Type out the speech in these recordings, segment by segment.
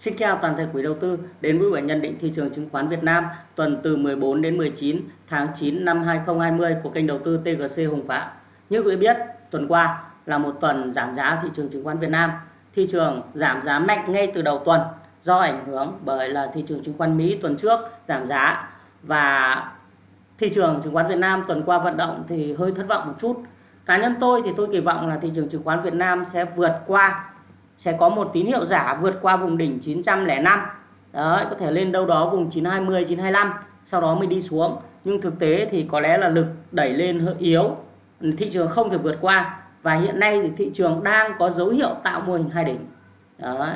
Xin chào toàn thể quý đầu tư đến với buổi nhận định thị trường chứng khoán Việt Nam tuần từ 14 đến 19 tháng 9 năm 2020 của kênh đầu tư TGC Hùng Phạm. Như quý biết, tuần qua là một tuần giảm giá thị trường chứng khoán Việt Nam. Thị trường giảm giá mạnh ngay từ đầu tuần do ảnh hưởng bởi là thị trường chứng khoán Mỹ tuần trước giảm giá và thị trường chứng khoán Việt Nam tuần qua vận động thì hơi thất vọng một chút. Cá nhân tôi thì tôi kỳ vọng là thị trường chứng khoán Việt Nam sẽ vượt qua sẽ có một tín hiệu giả vượt qua vùng đỉnh 905 đấy có thể lên đâu đó vùng 920 925 sau đó mới đi xuống. Nhưng thực tế thì có lẽ là lực đẩy lên hơi yếu thị trường không thể vượt qua. Và hiện nay thì thị trường đang có dấu hiệu tạo mô hình hai đỉnh. Đấy.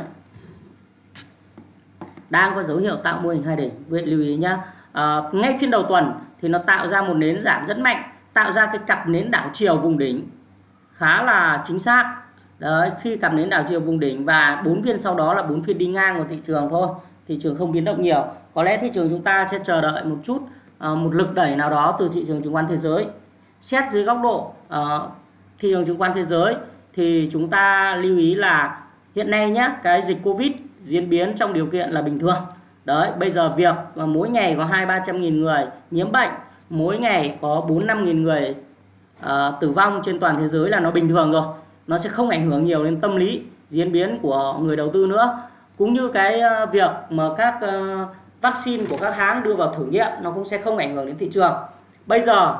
Đang có dấu hiệu tạo mô hình hai đỉnh. Vậy lưu ý nhá. À, ngay phiên đầu tuần thì nó tạo ra một nến giảm rất mạnh tạo ra cái cặp nến đảo chiều vùng đỉnh khá là chính xác. Đấy, khi cặp nến đảo chiều vùng đỉnh và bốn phiên sau đó là bốn phiên đi ngang của thị trường thôi thị trường không biến động nhiều. Có lẽ thị trường chúng ta sẽ chờ đợi một chút ờ, một lực đẩy nào đó từ thị trường chứng khoán thế giới. Xét dưới góc độ uh, thị trường chứng khoán thế giới thì chúng ta lưu ý là hiện nay nhé cái dịch covid diễn biến trong điều kiện là bình thường. Đấy bây giờ việc mà mỗi ngày có hai ba trăm nghìn người nhiễm bệnh mỗi ngày có bốn năm nghìn người uh, tử vong trên toàn thế giới là nó bình thường rồi nó sẽ không ảnh hưởng nhiều đến tâm lý diễn biến của người đầu tư nữa. Cũng như cái ờ, việc mà các ờ, vaccine của các hãng đưa vào thử nghiệm, nó cũng sẽ không ảnh hưởng đến thị trường. Bây giờ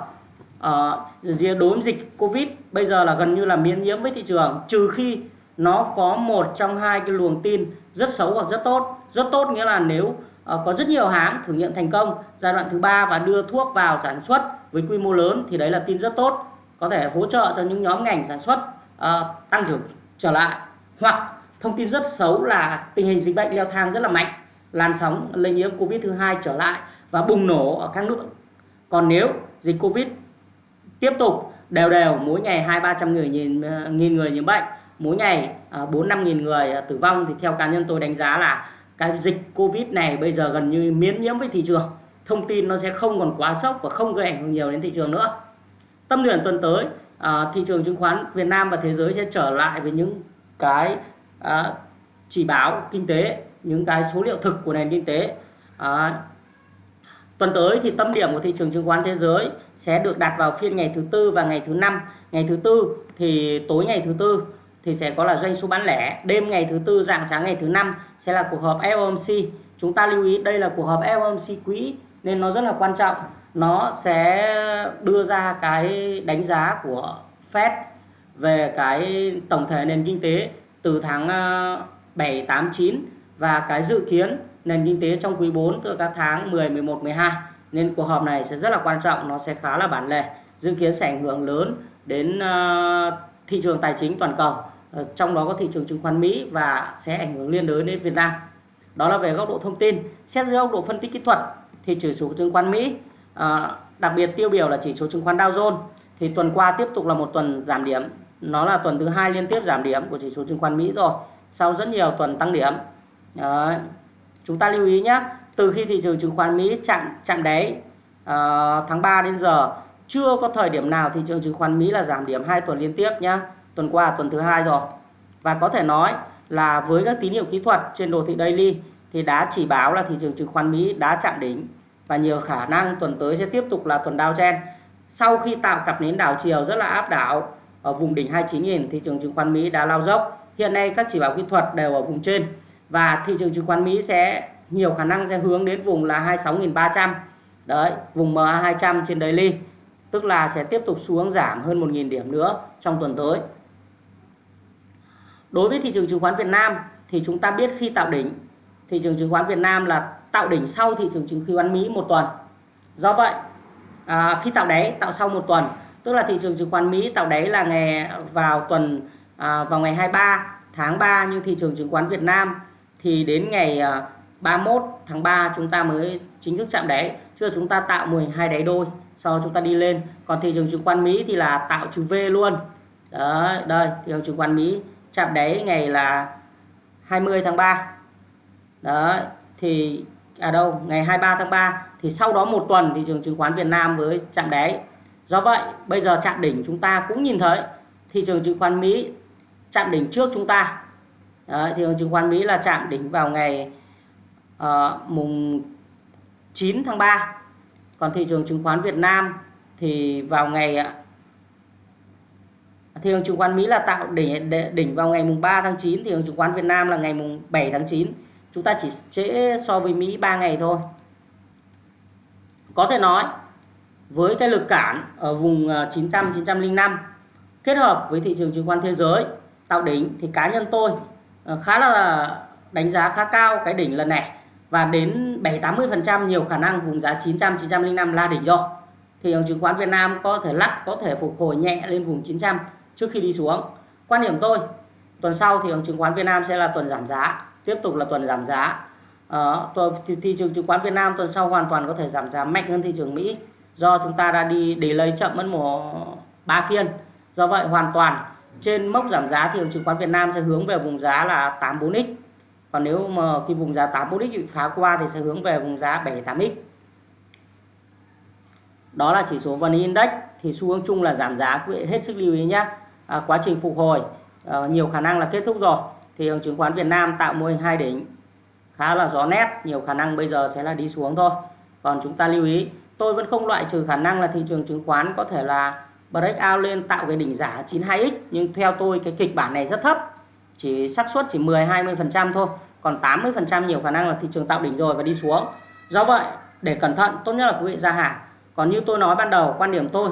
ờ, đối với dịch covid bây giờ là gần như là miễn nhiễm với thị trường, trừ khi nó có một trong hai cái luồng tin rất xấu hoặc rất tốt. Rất tốt nghĩa là nếu có rất nhiều hãng thử nghiệm thành công, giai đoạn thứ ba và đưa thuốc vào sản xuất với quy mô lớn thì đấy là tin rất tốt, có thể hỗ trợ cho những nhóm ngành sản xuất uh, tăng trưởng trở lại hoặc thông tin rất xấu là tình hình dịch bệnh leo thang rất là mạnh làn sóng lây nhiễm covid thứ hai trở lại và bùng nổ ở các nước. Còn nếu dịch covid tiếp tục đều đều mỗi ngày hai ba trăm người nhìn ờ, nghìn người nhiễm bệnh mỗi ngày ờ, bốn năm nghìn người tử vong thì theo cá nhân tôi đánh giá là cái dịch covid này bây giờ gần như miễn nhiễm với thị trường. Thông tin nó sẽ không còn quá sốc và không gây ảnh hưởng nhiều đến thị trường nữa. Tâm điểm tuần tới à, thị trường chứng khoán Việt Nam và thế giới sẽ trở lại với những cái à, chỉ báo kinh tế những cái số liệu thực của nền kinh tế. À, tuần tới thì tâm điểm của thị trường chứng khoán thế giới sẽ được đặt vào phiên ngày thứ tư và ngày thứ năm. Ngày thứ tư thì tối ngày thứ tư thì sẽ có là doanh số bán lẻ. Đêm ngày thứ tư dạng sáng ngày thứ năm sẽ là cuộc họp FOMC chúng ta lưu ý đây là cuộc họp FOMC quỹ nên nó rất là quan trọng nó sẽ đưa ra cái đánh giá của Fed về cái tổng thể nền kinh tế từ tháng 7, 8, 9 và cái dự kiến nền kinh tế trong quý 4 từ các tháng 10, 11, 12 nên cuộc họp này sẽ rất là quan trọng nó sẽ khá là bản lề dự kiến sẽ ảnh hưởng lớn đến ờ, thị trường tài chính toàn cầu ờ, trong đó có thị trường chứng khoán Mỹ và sẽ ảnh hưởng liên đới đến Việt Nam. Đó là về góc độ thông tin. Xét dưới góc độ phân tích kỹ thuật thì chỉ số chứng khoán Mỹ À, đặc biệt tiêu biểu là chỉ số chứng khoán Dow Jones. Thì tuần qua tiếp tục là một tuần giảm điểm. Nó là tuần thứ hai liên tiếp giảm điểm của chỉ số chứng khoán Mỹ rồi sau rất nhiều tuần tăng điểm. À, chúng ta lưu ý nhé từ khi thị trường chứng khoán Mỹ chạm chạm đáy à, tháng 3 đến giờ chưa có thời điểm nào thị trường chứng khoán Mỹ là giảm điểm hai tuần liên tiếp nhé tuần qua tuần thứ hai rồi. Và có thể nói là với các tín hiệu kỹ thuật trên đồ thị daily thì đã chỉ báo là thị trường chứng khoán Mỹ đã chạm đỉnh và nhiều khả năng tuần tới sẽ tiếp tục là tuần downtrend sau khi tạo cặp nến đảo chiều rất là áp đảo ở vùng đỉnh 29.000 thị trường chứng khoán Mỹ đã lao dốc. Hiện nay các chỉ báo kỹ thuật đều ở vùng trên. Và thị trường chứng khoán Mỹ sẽ, nhiều khả năng sẽ hướng đến vùng là 26.300 đấy, vùng MA 200 trên daily. Tức là sẽ tiếp tục xuống giảm hơn 1.000 điểm nữa trong tuần tới. Đối với thị trường chứng khoán Việt Nam thì chúng ta biết khi tạo đỉnh, thị trường chứng khoán Việt Nam là tạo đỉnh sau thị trường chứng khoán Mỹ một tuần. Do vậy, à, khi tạo đáy tạo sau một tuần, tức là thị trường chứng khoán Mỹ tạo đáy là ngày vào tuần à, vào ngày 23 tháng 3 nhưng thị trường chứng khoán Việt Nam thì đến ngày à, 31 tháng 3 chúng ta mới chính thức chạm đáy. Chưa chúng ta tạo 12 đáy đôi sau chúng ta đi lên. Còn thị trường chứng khoán Mỹ thì là tạo chữ V luôn. Đấy, đây, thị trường chứng khoán Mỹ chạm đáy ngày là 20 tháng 3. Đấy, thì à đâu ngày 23 tháng 3 thì sau đó một tuần thị trường chứng khoán Việt Nam với chạm đáy. Do vậy bây giờ chạm đỉnh chúng ta cũng nhìn thấy thị trường chứng khoán Mỹ chạm đỉnh trước chúng ta. Đấy, thị trường chứng khoán Mỹ là chạm đỉnh vào ngày uh, mùng 9 tháng 3 còn thị trường chứng khoán Việt Nam thì vào ngày thị trường chứng khoán Mỹ là tạo đỉnh đỉnh vào ngày mùng 3 tháng 9 thị trường chứng khoán Việt Nam là ngày mùng 7 tháng 9 chúng ta chỉ trễ so với Mỹ 3 ngày thôi có thể nói với cái lực cản ở vùng ờ, 900 905 kết hợp với thị trường chứng khoán thế giới tạo đỉnh thì cá nhân tôi ờ, khá là đánh giá khá cao cái đỉnh lần này và đến 7 80% nhiều khả năng vùng giá 900 905 là đỉnh rồi. Thị trường chứng khoán Việt Nam có thể lắc có thể phục hồi nhẹ lên vùng 900 trước khi đi xuống. Quan điểm tôi tuần sau thị trường chứng khoán Việt Nam sẽ là tuần giảm giá, tiếp tục là tuần giảm giá. Ờ, thị, thị trường chứng khoán Việt Nam tuần sau hoàn toàn có thể giảm giá mạnh hơn thị trường Mỹ. Do chúng ta đã đi để lấy chậm mất một ba phiên. Do vậy hoàn toàn trên mốc giảm giá thị trường chứng khoán Việt Nam sẽ hướng về vùng giá là 84x còn nếu mà cái vùng giá 84x bị phá qua thì sẽ hướng về vùng giá 78x đó là chỉ số VN Index. Thì xu hướng chung là giảm giá quý vị hết sức lưu ý nhé à, quá trình phục hồi à, nhiều khả năng là kết thúc rồi thị trường chứng khoán Việt Nam tạo mô hình hai đỉnh. Khá là rõ nét, nhiều khả năng bây giờ sẽ là đi xuống thôi. Còn chúng ta lưu ý, tôi vẫn không loại trừ khả năng là thị trường chứng khoán có thể là break out lên tạo cái đỉnh giả 92x nhưng theo tôi cái kịch bản này rất thấp. Chỉ xác suất chỉ 10 20% thôi, còn 80% nhiều khả năng là thị trường tạo đỉnh rồi và đi xuống. Do vậy, để cẩn thận, tốt nhất là quý vị ra hàng còn như tôi nói ban đầu, quan điểm tôi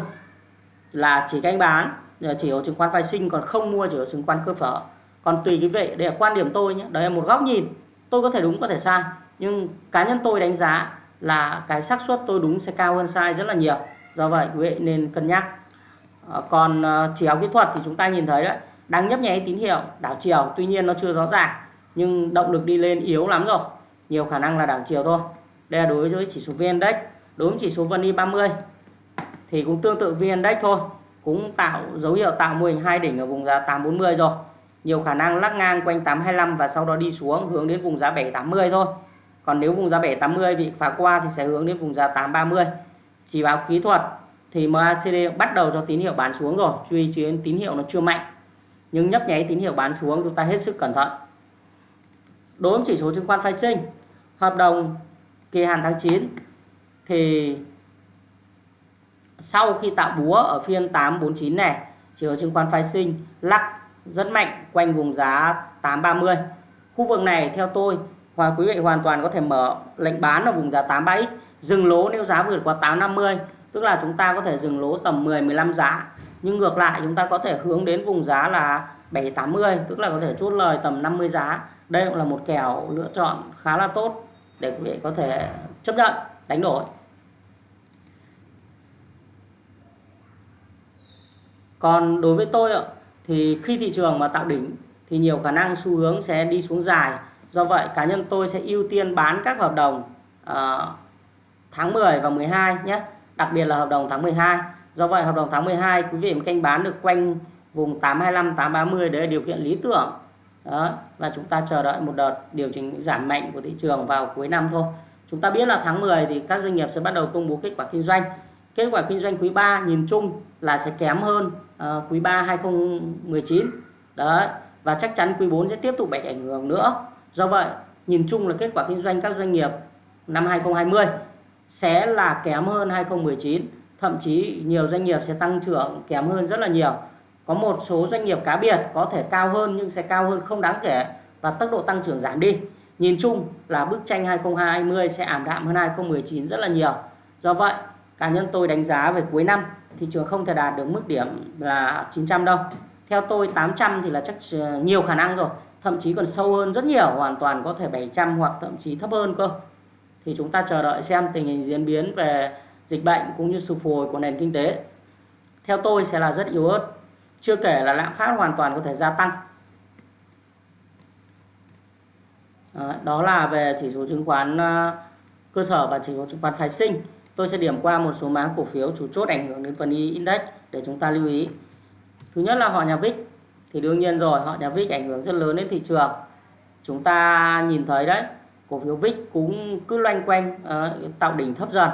là chỉ canh bán, chỉ có chứng khoán phái sinh, còn không mua chỉ có chứng khoán cơ sở còn tùy cái vậy, đây là quan điểm tôi nhé. Đây là một góc nhìn. Tôi có thể đúng có thể sai. Nhưng cá nhân tôi đánh giá là cái xác suất tôi đúng sẽ cao hơn sai rất là nhiều. Do vậy quý vị nên cân nhắc. Ờ, còn ờ, chỉ áo kỹ thuật thì chúng ta nhìn thấy đấy đang nhấp nháy tín hiệu đảo chiều. Tuy nhiên nó chưa rõ ràng nhưng động lực đi lên yếu lắm rồi. Nhiều khả năng là đảo chiều thôi. Đây là đối với chỉ số VN Index. Đối với chỉ số VN 30 thì cũng tương tự VN Index thôi. Cũng tạo dấu hiệu tạo mô hình hai đỉnh ở vùng giá 840 rồi nhiều khả năng lắc ngang quanh 825 và sau đó đi xuống, hướng đến vùng giá 780 thôi. Còn nếu vùng giá 780 bị phá qua thì sẽ hướng đến vùng giá 830 chỉ báo kỹ thuật thì MACD bắt đầu cho tín hiệu bán xuống rồi chú ý tín hiệu nó chưa mạnh. Nhưng nhấp nháy tín hiệu bán xuống, chúng ta hết sức cẩn thận. Đối với chỉ số chứng khoán phái sinh, hợp đồng kỳ hạn tháng 9 thì sau khi tạo búa ở phiên 849 này, chỉ số chứng khoán phái sinh lắc rất mạnh, quanh vùng giá 830 khu vực này, theo tôi và quý vị hoàn toàn có thể mở lệnh bán ở vùng giá 83x dừng lỗ nếu giá vượt qua 850 tức là chúng ta có thể dừng lỗ tầm 10 15 giá. Nhưng ngược lại, chúng ta có thể hướng đến vùng giá là 780 tức là có thể chốt lời tầm 50 giá. Đây cũng là một kèo lựa chọn khá là tốt để quý vị có thể chấp nhận, đánh đổi. Còn đối với tôi ạ thì khi thị trường mà tạo đỉnh thì nhiều khả năng xu hướng sẽ đi xuống dài. Do vậy cá nhân tôi sẽ ưu tiên bán các hợp đồng uh, tháng 10 và 12 nhé. Đặc biệt là hợp đồng tháng 12 do vậy hợp đồng tháng 12 quý vị canh bán được quanh vùng 825 830 đấy là điều kiện lý tưởng. Đó và chúng ta chờ đợi một đợt điều chỉnh giảm mạnh của thị trường vào cuối năm thôi. Chúng ta biết là tháng 10 thì các doanh nghiệp sẽ bắt đầu công bố kết quả kinh doanh. Kết quả kinh doanh quý 3 nhìn chung là sẽ kém hơn uh, quý 3 2019 đấy và chắc chắn quý 4 sẽ tiếp tục bị ảnh hưởng nữa. Do vậy nhìn chung là kết quả kinh doanh các doanh nghiệp năm 2020 sẽ là kém hơn 2019 thậm chí nhiều doanh nghiệp sẽ tăng trưởng kém hơn rất là nhiều. Có một số doanh nghiệp cá biệt có thể cao hơn nhưng sẽ cao hơn không đáng kể và tốc độ tăng trưởng giảm đi. Nhìn chung là bức tranh 2020 sẽ ảm đạm hơn 2019 rất là nhiều. Do vậy cá nhân tôi đánh giá về cuối năm thị trường không thể đạt được mức điểm là 900 đâu. Theo tôi 800 thì là chắc ờ, nhiều khả năng rồi. Thậm chí còn sâu hơn rất nhiều, hoàn toàn có thể 700 hoặc thậm chí thấp hơn cơ. Thì chúng ta chờ đợi xem tình hình diễn biến về dịch bệnh cũng như sự phục hồi của nền kinh tế. Theo tôi sẽ là rất yếu ớt, chưa kể là lạm phát hoàn toàn có thể gia tăng. Đó là về chỉ số chứng khoán ờ, cơ sở và chỉ số chứng khoán phái sinh tôi sẽ điểm qua một số mã cổ phiếu chủ chốt ảnh hưởng đến phần index để chúng ta lưu ý. Thứ nhất là họ nhà VIX thì đương nhiên rồi họ nhà VIX ảnh hưởng rất lớn đến thị trường. Chúng ta nhìn thấy đấy cổ phiếu VIX cũng cứ loanh quanh uh, tạo đỉnh thấp dần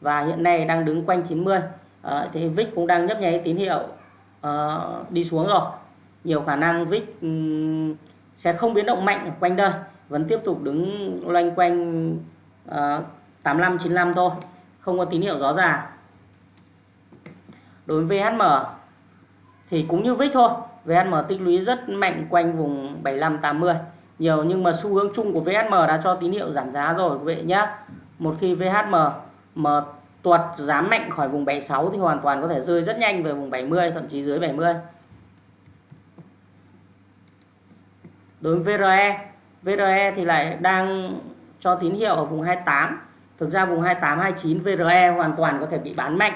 và hiện nay đang đứng quanh 90 uh, ờ, thì VIX cũng đang nhấp nháy tín hiệu uh, đi xuống rồi. Nhiều khả năng VIX um, sẽ không biến động mạnh ở quanh đây vẫn tiếp tục đứng loanh quanh uh, 85 95 thôi không có tín hiệu rõ ràng. Đối với VHM thì cũng như VIX thôi. VHM tích lũy rất mạnh quanh vùng 75 80 nhiều nhưng mà xu hướng chung của VHM đã cho tín hiệu giảm giá rồi, quý vị nhé một khi VHM mà tuột giá mạnh khỏi vùng 76 thì hoàn toàn có thể rơi rất nhanh về vùng 70 thậm chí dưới 70 đối với VRE VRE thì lại đang cho tín hiệu ở vùng 28 thực ra vùng 28 29 VRE hoàn toàn có thể bị bán mạnh.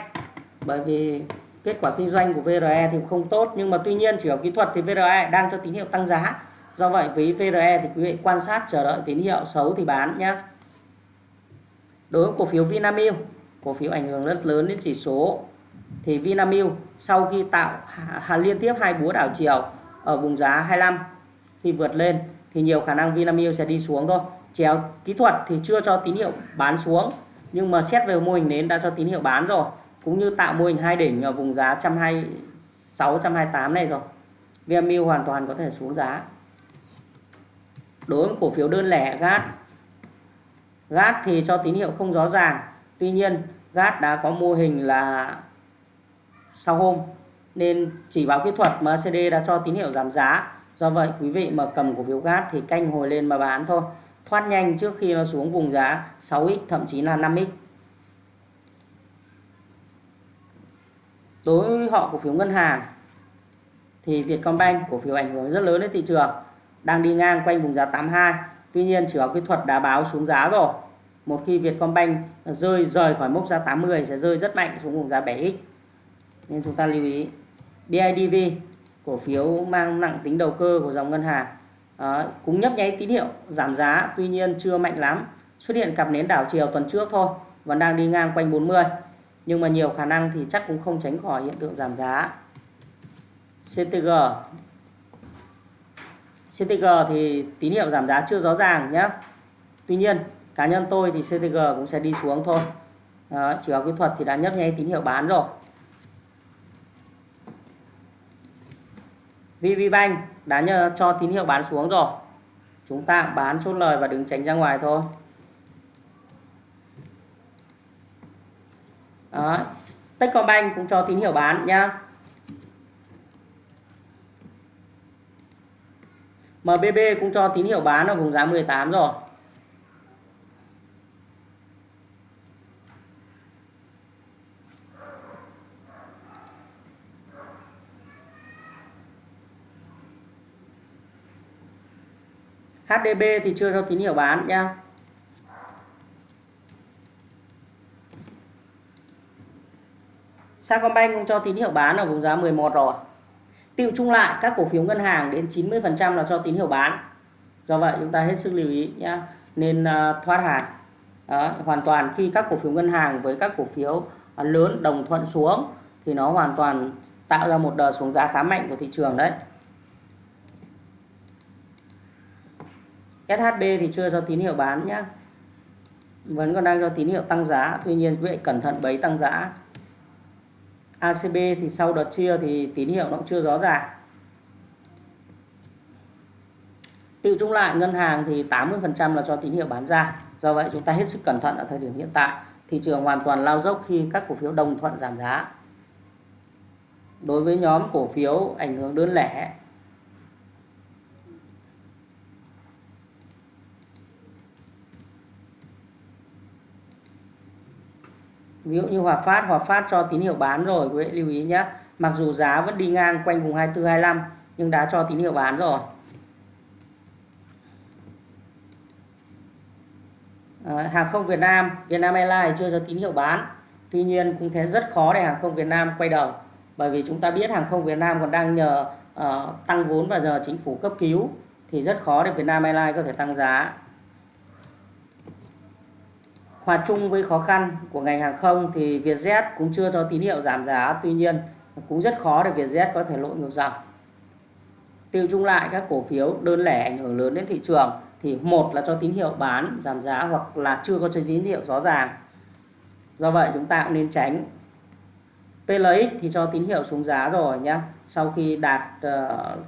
Bởi vì kết quả kinh doanh của VRE thì không tốt, nhưng mà tuy nhiên chỉ ở kỹ thuật thì VRE đang cho tín hiệu tăng giá. Do vậy, với VRE thì quý vị quan sát, chờ đợi tín hiệu xấu thì bán nhé đối với cổ phiếu Vinamilk, cổ phiếu ảnh hưởng rất lớn đến chỉ số. Thì Vinamilk sau khi tạo liên tiếp hai búa đảo chiều ở vùng giá 25 khi vượt lên thì nhiều khả năng Vinamilk sẽ đi xuống thôi chéo kỹ thuật thì chưa cho tín hiệu bán xuống. Nhưng mà xét về mô hình nến đã cho tín hiệu bán rồi. Cũng như tạo mô hình hai đỉnh ở vùng giá 126 128 này rồi. VMU hoàn toàn có thể xuống giá. Đối với cổ phiếu đơn lẻ GAT GAT thì cho tín hiệu không rõ ràng. Tuy nhiên GAT đã có mô hình là sau hôm. Nên chỉ báo kỹ thuật MACD đã cho tín hiệu giảm giá. Do vậy, quý vị mà cầm cổ phiếu GAT thì canh hồi lên mà bán thôi thoát nhanh trước khi nó xuống vùng giá 6x thậm chí là 5x đối với họ cổ phiếu ngân hàng, thì Vietcombank cổ phiếu ảnh hưởng rất lớn đến thị trường, đang đi ngang quanh vùng giá 82 tuy nhiên, chỉ báo kỹ thuật đã báo xuống giá rồi. Một khi Vietcombank rơi, rời khỏi mốc giá 80 sẽ rơi rất mạnh xuống vùng giá 7x nên chúng ta lưu ý BIDV cổ phiếu mang nặng tính đầu cơ của dòng ngân hàng. Ờ, Đấy, cũng nhấp nháy tín hiệu giảm giá tuy nhiên chưa mạnh lắm. Xuất hiện cặp nến đảo chiều tuần trước thôi vẫn đang đi ngang quanh 40 nhưng mà nhiều khả năng thì chắc cũng không tránh khỏi hiện tượng giảm giá. CTG CTG thì tín hiệu giảm giá chưa rõ ràng nhé Tuy nhiên cá nhân tôi thì CTG cũng sẽ đi xuống thôi. Đó, chỉ báo kỹ thuật thì đã nhấp nháy tín hiệu bán rồi. VPBank đã nhờ cho tín hiệu bán xuống rồi. Chúng ta bán chốt lời và đứng tránh ra ngoài thôi. Đó. Techcombank cũng cho tín hiệu bán nhá. MBB cũng cho tín hiệu bán ở vùng giá 18 rồi. HDB thì chưa cho tín hiệu bán nha Sacombank cũng cho tín hiệu bán ở vùng giá 11 rồi. Tiệu chung lại các cổ phiếu ngân hàng đến 90% là cho tín hiệu bán. Do vậy chúng ta hết sức lưu ý nhé nên uh, thoát hàng. Đó, hoàn toàn khi các cổ phiếu ngân hàng với các cổ phiếu à, lớn đồng thuận xuống thì nó hoàn toàn tạo ra một đợt xuống giá khá mạnh của thị trường đấy. SHB thì chưa cho tín hiệu bán nhé vẫn còn đang cho tín hiệu tăng giá, tuy nhiên quý vị cẩn thận bấy tăng giá. ACB thì sau đợt chia thì tín hiệu nó cũng chưa rõ ràng. Tự chung lại, ngân hàng thì 80% là cho tín hiệu bán ra. Do vậy chúng ta hết sức cẩn thận ở thời điểm hiện tại. Thị trường hoàn toàn lao dốc khi các cổ phiếu đồng thuận giảm giá. Đối với nhóm cổ phiếu ảnh hưởng đơn lẻ ví dụ như Hòa Phát Hòa Phát cho tín hiệu bán rồi quý vị lưu ý nhé mặc dù giá vẫn đi ngang quanh vùng 24 25 nhưng đã cho tín hiệu bán rồi. À, hàng không Việt Nam Vietnam Airlines chưa cho tín hiệu bán. Tuy nhiên cũng thế rất khó để hàng không Việt Nam quay đầu bởi vì chúng ta biết hàng không Việt Nam còn đang nhờ uh, tăng vốn và giờ chính phủ cấp cứu thì rất khó để Vietnam Airlines có thể tăng giá. Hòa chung với khó khăn của ngành hàng không thì Vietjet cũng chưa cho tín hiệu giảm giá, tuy nhiên cũng rất khó để Vietjet có thể lội ngược dòng. Tiêu chung lại các cổ phiếu đơn lẻ ảnh hưởng lớn đến thị trường thì một là cho tín hiệu bán giảm giá hoặc là chưa có cho tín hiệu rõ ràng. Do vậy chúng ta cũng nên tránh. PLX thì cho tín hiệu xuống giá rồi nhé. Sau khi đạt uh,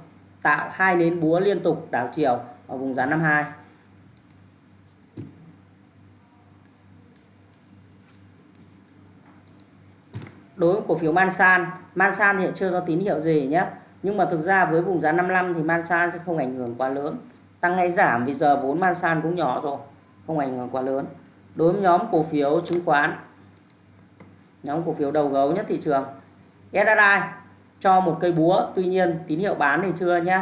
tạo hai nến búa liên tục đảo chiều ở vùng giá 52 đối với cổ phiếu Mansan Mansan hiện chưa có tín hiệu gì nhé. Nhưng mà thực ra với vùng giá 55 thì Mansan sẽ không ảnh hưởng quá lớn. Tăng hay giảm vì giờ vốn Mansan cũng nhỏ rồi, không ảnh hưởng quá lớn. Đối với nhóm cổ phiếu chứng khoán, nhóm cổ phiếu đầu gấu nhất thị trường SSI cho một cây búa. Tuy nhiên tín hiệu bán thì chưa nhé.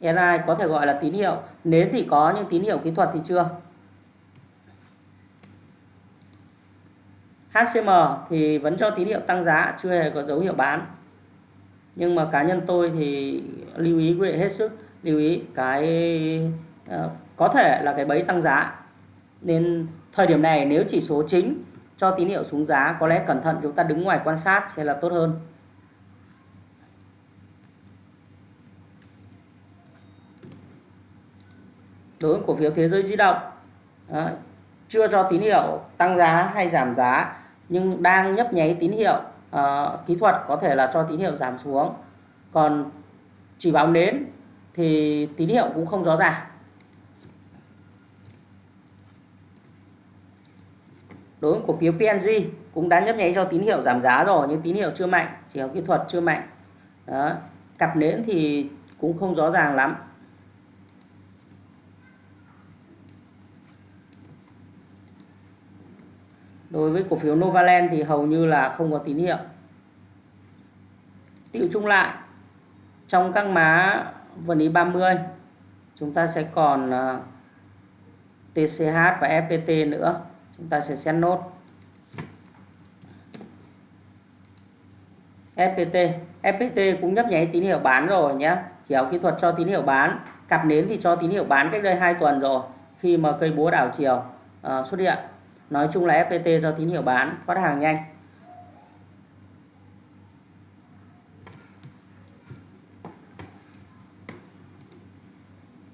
SSI có thể gọi là tín hiệu. Nến thì có nhưng tín hiệu kỹ thuật thì chưa. HCM thì vẫn cho tín hiệu tăng giá, chưa hề có dấu hiệu bán. Nhưng mà cá nhân tôi thì lưu ý quý vị hết sức, lưu ý cái ờ, có thể là cái bẫy tăng giá. Nên thời điểm này nếu chỉ số chính cho tín hiệu xuống giá, có lẽ cẩn thận chúng ta đứng ngoài quan sát sẽ là tốt hơn. Đối với cổ phiếu thế giới di động ờ, chưa cho tín hiệu tăng giá hay giảm giá nhưng đang nhấp nháy tín hiệu uh, kỹ thuật có thể là cho tín hiệu giảm xuống. Còn chỉ báo nến thì tín hiệu cũng không rõ ràng. Đối với cổ phiếu PNG cũng đã nhấp nháy cho tín hiệu giảm giá rồi nhưng tín hiệu chưa mạnh chỉ có kỹ thuật chưa mạnh. Đó. cặp nến thì cũng không rõ ràng lắm. Đối với cổ phiếu Novaland thì hầu như là không có tín hiệu. Tiêu chung lại trong các má vần lý 30 chúng ta sẽ còn à, TCH và FPT nữa. Chúng ta sẽ xét nốt. FPT FPT cũng nhấp nháy tín hiệu bán rồi nhé chỉ kỹ thuật cho tín hiệu bán cặp nến thì cho tín hiệu bán cách đây 2 tuần rồi khi mà cây búa đảo chiều uh, xuất hiện nói chung là FPT do tín hiệu bán, thoát hàng nhanh.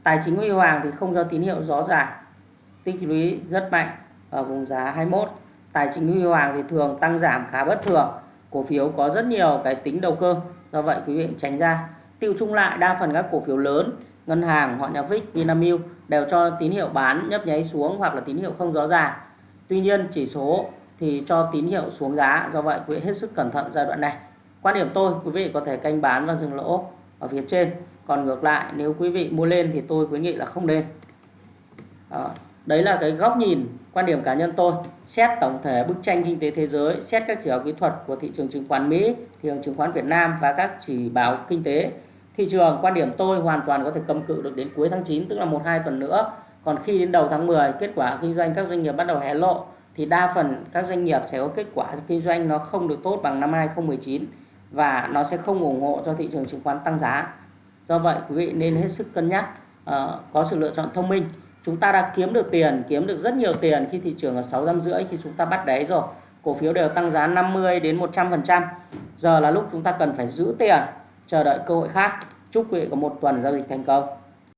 Tài chính huy hoàng thì không do tín hiệu rõ ràng. Tích lũy rất mạnh ở vùng giá 21 tài chính huy hoàng thì thường tăng giảm khá bất thường. Cổ phiếu có rất nhiều cái tính đầu cơ, do vậy quý vị tránh ra. Tiêu chung lại đa phần các cổ phiếu lớn, ngân hàng họ nhà Vic, Vinamilk đều cho tín hiệu bán, nhấp nháy xuống hoặc là tín hiệu không rõ ràng tuy nhiên, chỉ số thì cho tín hiệu xuống giá, do vậy quý vị hết sức cẩn thận giai đoạn này. Quan điểm tôi, quý vị có thể canh bán và dừng lỗ ở phía trên. Còn ngược lại, nếu quý vị mua lên thì tôi khuyến nghị là không nên. Đó. đấy là cái góc nhìn, quan điểm cá nhân tôi. Xét tổng thể bức tranh kinh tế thế giới, xét các chỉ báo kỹ thuật của thị trường chứng khoán Mỹ, thị trường chứng khoán Việt Nam và các chỉ báo kinh tế. Thị trường, quan điểm tôi hoàn toàn có thể cầm cự được đến cuối tháng 9 tức là một hai tuần nữa còn khi đến đầu tháng 10 kết quả kinh doanh các doanh nghiệp bắt đầu hé lộ thì đa phần các doanh nghiệp sẽ có kết quả kinh doanh nó không được tốt bằng năm 2019 và nó sẽ không ủng hộ cho thị trường chứng khoán tăng giá. Do vậy quý vị nên hết sức cân nhắc uh, có sự lựa chọn thông minh. Chúng ta đã kiếm được tiền kiếm được rất nhiều tiền khi thị trường ở sáu năm rưỡi khi chúng ta bắt đáy rồi. Cổ phiếu đều tăng giá 50 đến 100 phần trăm. Giờ là lúc chúng ta cần phải giữ tiền chờ đợi cơ hội khác. Chúc quý vị có một tuần giao dịch thành công.